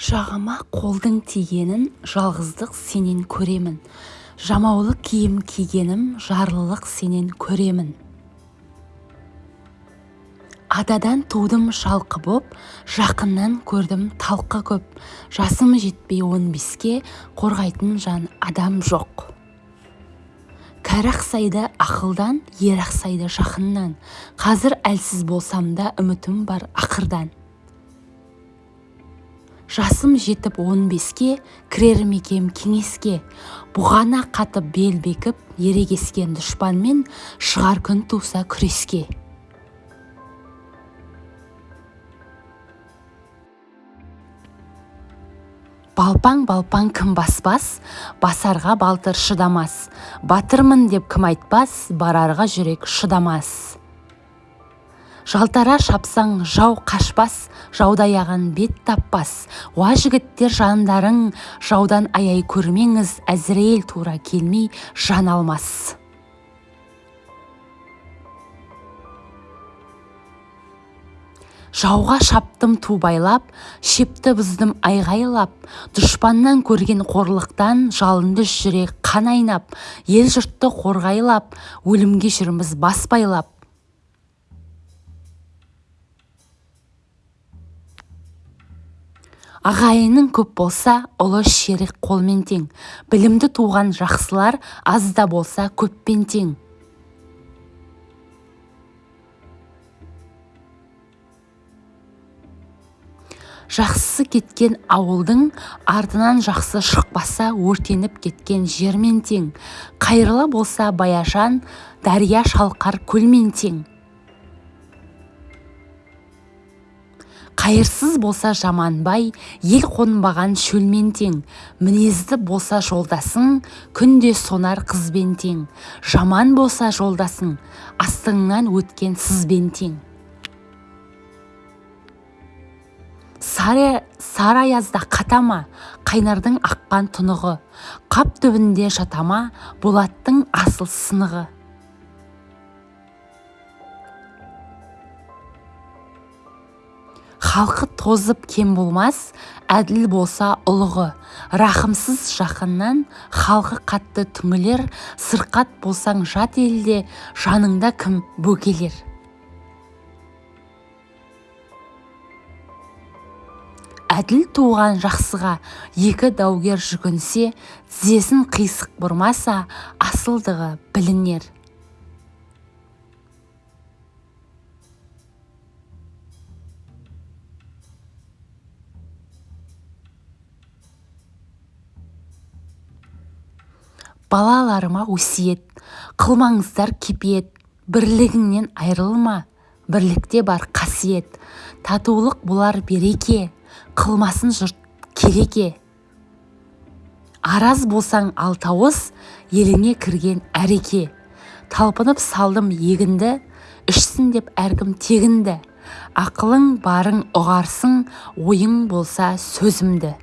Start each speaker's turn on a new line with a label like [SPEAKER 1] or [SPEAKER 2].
[SPEAKER 1] жағама қолдың тигенін жалғыздық сенен көремін. Жамаулы киім кигенім жарлылық сенен көремін. Атадан тудым жалқы боп жақыннан көрдім талқы көп. Жасым жетпей он беске қорғайтын жан адам жоқ. Кәрі ақсайды ақылдан ер ақсайды жақыннан. Қазір әлсіз болсам да үмітім бар ақырдан. Жасым жетіп он беске кірер мекем кеңеске. Бұғана қатып бел бекіп ерегескен дұшпанмен шығар күн туса күреске. Балпаң-балпаң кім баспас басарға балтыр шыдамас. Батырмын деп кім айтпас барарға жүрек шыдамас. Жалтара шапсаң жау қашпас жауды аяған бет таппас. Уа жігіттер жандарың жаудан аяй көрмеңіз әзірейіл тура келмей жан алмас. Жауға шаптым ту байлап шепті бұздым айғайлап. Дұшпаннан көрген қорлықтан жалынды жүрек қан айнап. Ел жұртты қорғайлап өлімге жүрміз бас байлап. Ағайының көп болса ұлы шерік қолмен тең. Білімді туған жақсылар аз да болса көппен тең. Жақсысы кеткен ауылдың артынан жақсы шықпаса өртеніп кеткен жермен тең. Қайырлы болса баяжан дария шалқар көлмен тең. Қайырсыз болса жаманбай ел қонбаған шөлмен тең мінезді болса жолдасың күнде сонар қызбен тең жаман болса жолдасың астыңнан өткен сызбен тең сары, сары аязда қатама қайнардың аққан тұнығы. Қап түбінде жатама болаттың асыл сынығы. Халқы тозып кем болмас әділ болса ұлығы. Рахымсыз жақыннан халқы қатты түңілер сырқат болсаң жат елде жаныңда кім бөгелер? Әділ туған жақсыға екі даугер жүгінсе тізесін қисық бұрмаса асылдығы білінер. Балаларыма өсиет қылмаңыздар кепиет бірлігіңнен айрылма бірлікте бар қасиет. Татулық болар береке қылмасын жұрт келеке араз болсаң алтауыз еліңе кірген әреке. Талпынып салдым егінді ішсін деп әркім тегінді. Ақылың барың ұғарсың ойың болса сөзімді.